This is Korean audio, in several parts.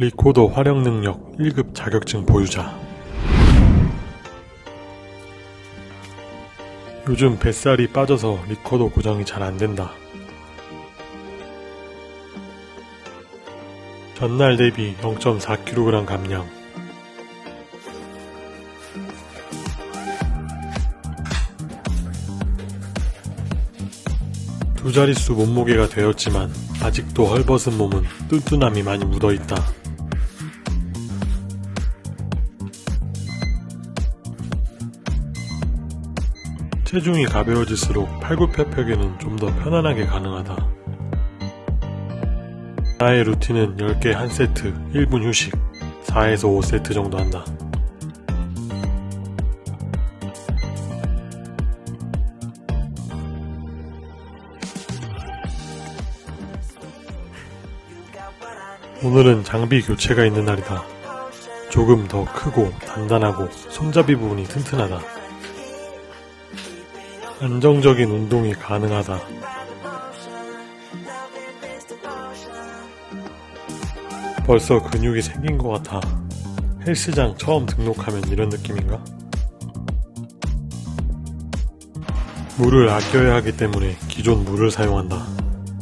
리코더 활용 능력 1급 자격증 보유자 요즘 뱃살이 빠져서 리코더 고정이 잘 안된다. 전날 대비 0.4kg 감량 두 자릿수 몸무게가 되었지만 아직도 헐벗은 몸은 뚠뚠함이 많이 묻어있다. 체중이 가벼워질수록 팔굽혀펴기는 좀 더 편안하게 가능하다. 나의 루틴은 10개 1세트, 1분 휴식, 4에서 5세트 정도 한다. 오늘은 장비 교체가 있는 날이다. 조금 더 크고 단단하고 손잡이 부분이 튼튼하다. 안정적인 운동이 가능하다. 벌써 근육이 생긴 것 같아. 헬스장 처음 등록하면 이런 느낌인가? 물을 아껴야 하기 때문에 기존 물을 사용한다.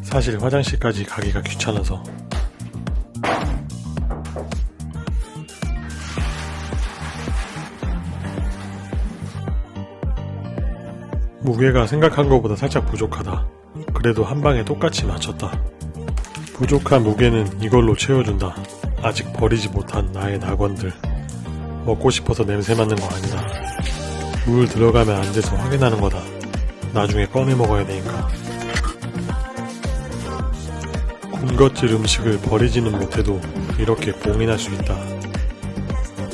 사실 화장실까지 가기가 귀찮아서 무게가 생각한 것보다 살짝 부족하다. 그래도 한 방에 똑같이 맞췄다. 부족한 무게는 이걸로 채워준다. 아직 버리지 못한 나의 낙원들. 먹고 싶어서 냄새 맡는 거 아니다. 물 들어가면 안 돼서 확인하는 거다. 나중에 꺼내 먹어야 되니까. 군것질 음식을 버리지는 못해도 이렇게 봉인할 수 있다.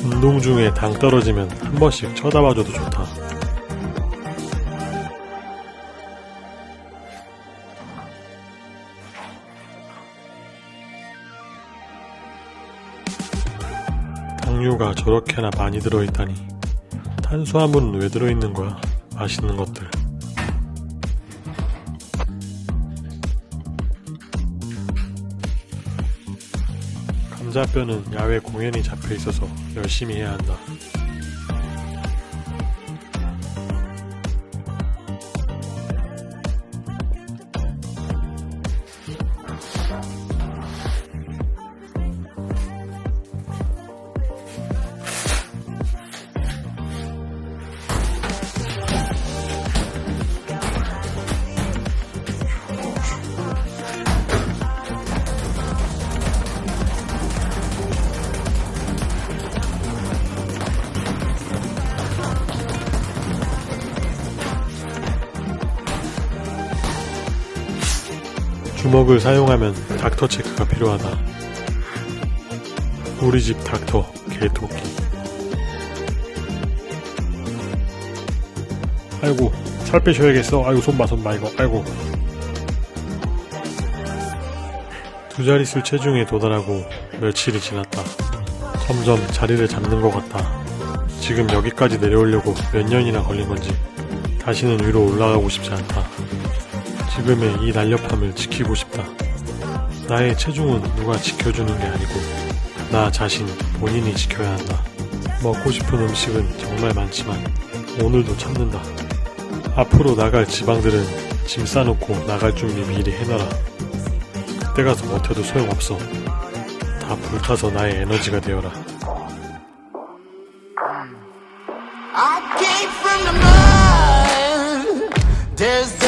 운동 중에 당 떨어지면 한 번씩 쳐다봐줘도 좋다. 당류가 저렇게나 많이 들어있다니. 탄수화물은 왜 들어있는 거야? 맛있는 것들. 감자뼈는 야외 공연이 잡혀있어서 열심히 해야 한다 주먹을 사용하면 닥터 체크가 필요하다. 우리 집 닥터 개토끼. 아이고 살 빼셔야겠어. 아이고 손봐 손봐 이거. 아이고. 두 자릿수 체중에 도달하고 며칠이 지났다. 점점 자리를 잡는 것 같다. 지금 여기까지 내려오려고 몇 년이나 걸린 건지 다시는 위로 올라가고 싶지 않다. 지금의 이 날렵함을 지키고 싶다. 나의 체중은 누가 지켜주는 게 아니고 나 자신 본인이 지켜야 한다. 먹고 싶은 음식은 정말 많지만 오늘도 참는다. 앞으로 나갈 지방들은 짐 싸놓고 나갈 준비 미리 해놔라. 그때 가서 버텨도 소용없어. 다 불타서 나의 에너지가 되어라. There's